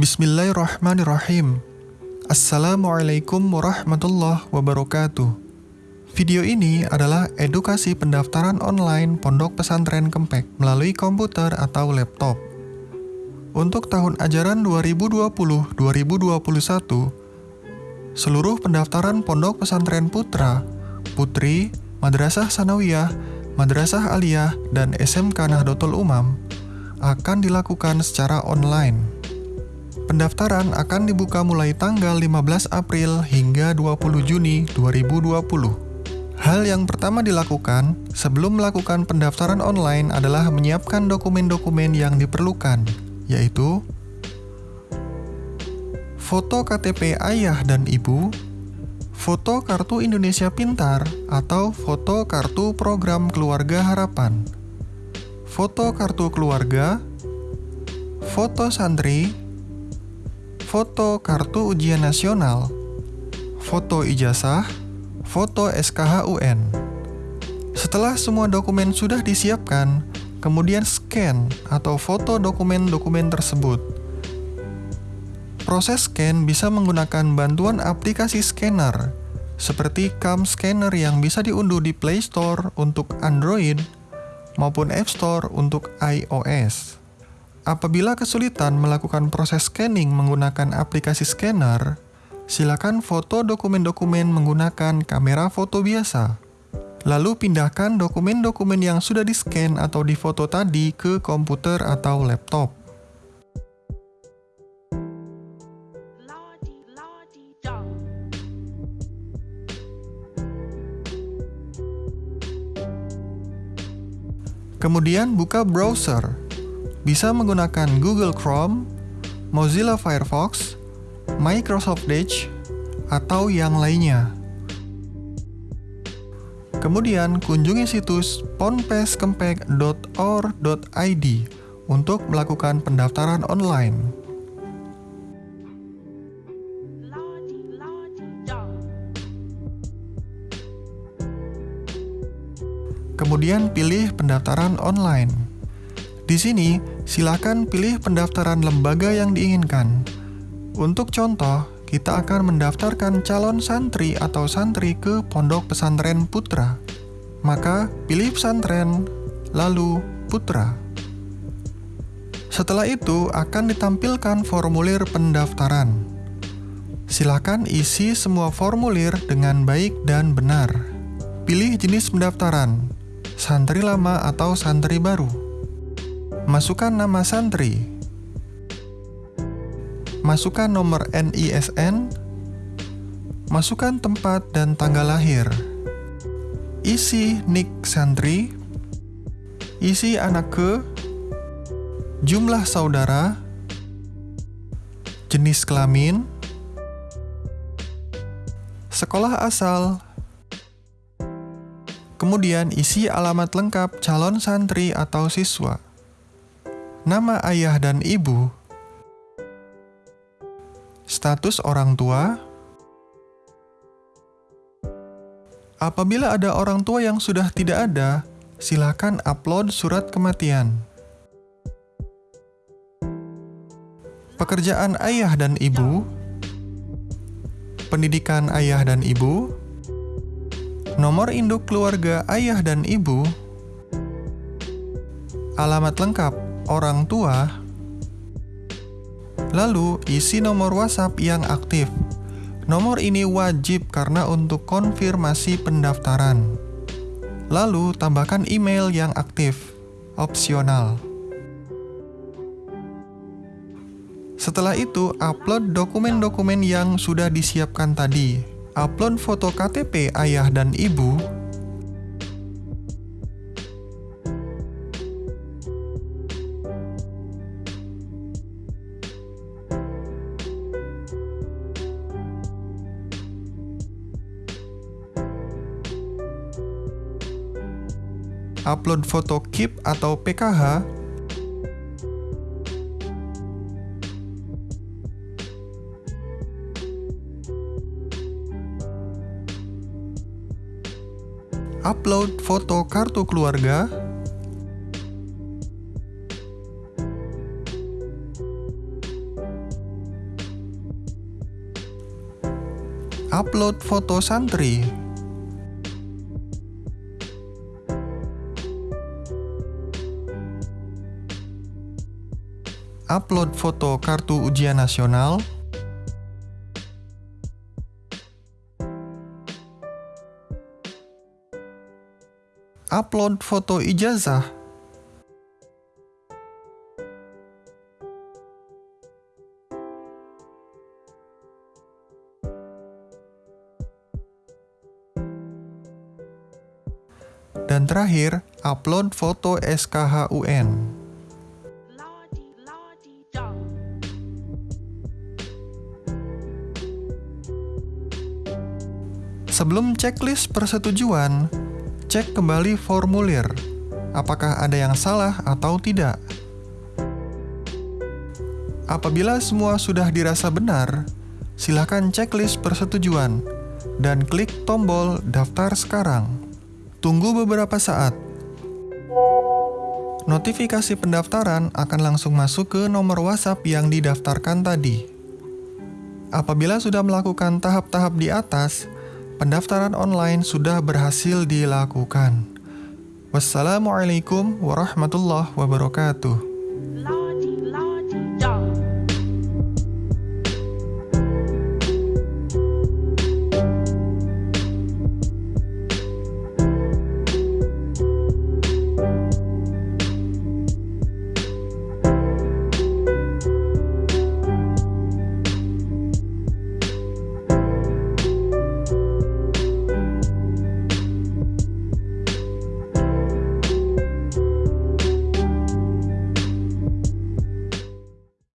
Bismillahirrahmanirrahim. Assalamualaikum warahmatullahi wabarakatuh. Video ini adalah edukasi pendaftaran online Pondok Pesantren Kempek melalui komputer atau laptop. Untuk tahun ajaran 2020-2021, seluruh pendaftaran Pondok Pesantren Putra, Putri, Madrasah Sanawiyah, Madrasah Aliyah, dan SMK Nahdlatul Umam akan dilakukan secara online. Pendaftaran akan dibuka mulai tanggal 15 April hingga 20 Juni 2020. Hal yang pertama dilakukan sebelum melakukan pendaftaran online adalah menyiapkan dokumen-dokumen yang diperlukan, yaitu foto KTP ayah dan ibu, foto kartu Indonesia Pintar atau foto kartu program Keluarga Harapan, foto kartu keluarga, foto santri, foto kartu ujian nasional, foto ijazah, foto SKH UN. Setelah semua dokumen sudah disiapkan, kemudian scan atau foto dokumen-dokumen tersebut. Proses scan bisa menggunakan bantuan aplikasi scanner, seperti Cam Scanner yang bisa diunduh di Play Store untuk Android maupun App Store untuk iOS. Apabila kesulitan melakukan proses scanning menggunakan aplikasi scanner, silakan foto dokumen-dokumen menggunakan kamera foto biasa. Lalu pindahkan dokumen-dokumen yang sudah di-scan atau difoto tadi ke komputer atau laptop. Kemudian buka browser bisa menggunakan Google Chrome, Mozilla Firefox, Microsoft Edge, atau yang lainnya. Kemudian kunjungi situs ponpeskempek.or.id untuk melakukan pendaftaran online. Kemudian pilih pendaftaran online. Di sini, silakan pilih pendaftaran lembaga yang diinginkan. Untuk contoh, kita akan mendaftarkan calon santri atau santri ke Pondok Pesantren Putra. Maka, pilih pesantren, lalu putra. Setelah itu, akan ditampilkan formulir pendaftaran. Silakan isi semua formulir dengan baik dan benar. Pilih jenis pendaftaran, santri lama atau santri baru. Masukkan nama santri. Masukkan nomor NISN. Masukkan tempat dan tanggal lahir. Isi nik santri. Isi anak ke. Jumlah saudara. Jenis kelamin. Sekolah asal. Kemudian isi alamat lengkap calon santri atau siswa nama ayah dan ibu, status orang tua. Apabila ada orang tua yang sudah tidak ada, silakan upload surat kematian. Pekerjaan ayah dan ibu, pendidikan ayah dan ibu, nomor induk keluarga ayah dan ibu, alamat lengkap orang tua, lalu isi nomor WhatsApp yang aktif. Nomor ini wajib karena untuk konfirmasi pendaftaran. Lalu tambahkan email yang aktif, opsional. Setelah itu, upload dokumen-dokumen yang sudah disiapkan tadi. Upload foto KTP ayah dan ibu, upload foto KIP atau PKH, upload foto kartu keluarga, upload foto santri. Upload foto kartu ujian nasional. Upload foto ijazah. Dan terakhir, upload foto SKHUN. Sebelum checklist persetujuan, cek kembali formulir. Apakah ada yang salah atau tidak? Apabila semua sudah dirasa benar, silakan checklist persetujuan dan klik tombol daftar sekarang. Tunggu beberapa saat. Notifikasi pendaftaran akan langsung masuk ke nomor WhatsApp yang didaftarkan tadi. Apabila sudah melakukan tahap-tahap di atas, pendaftaran online sudah berhasil dilakukan. Wassalamualaikum warahmatullahi wabarakatuh.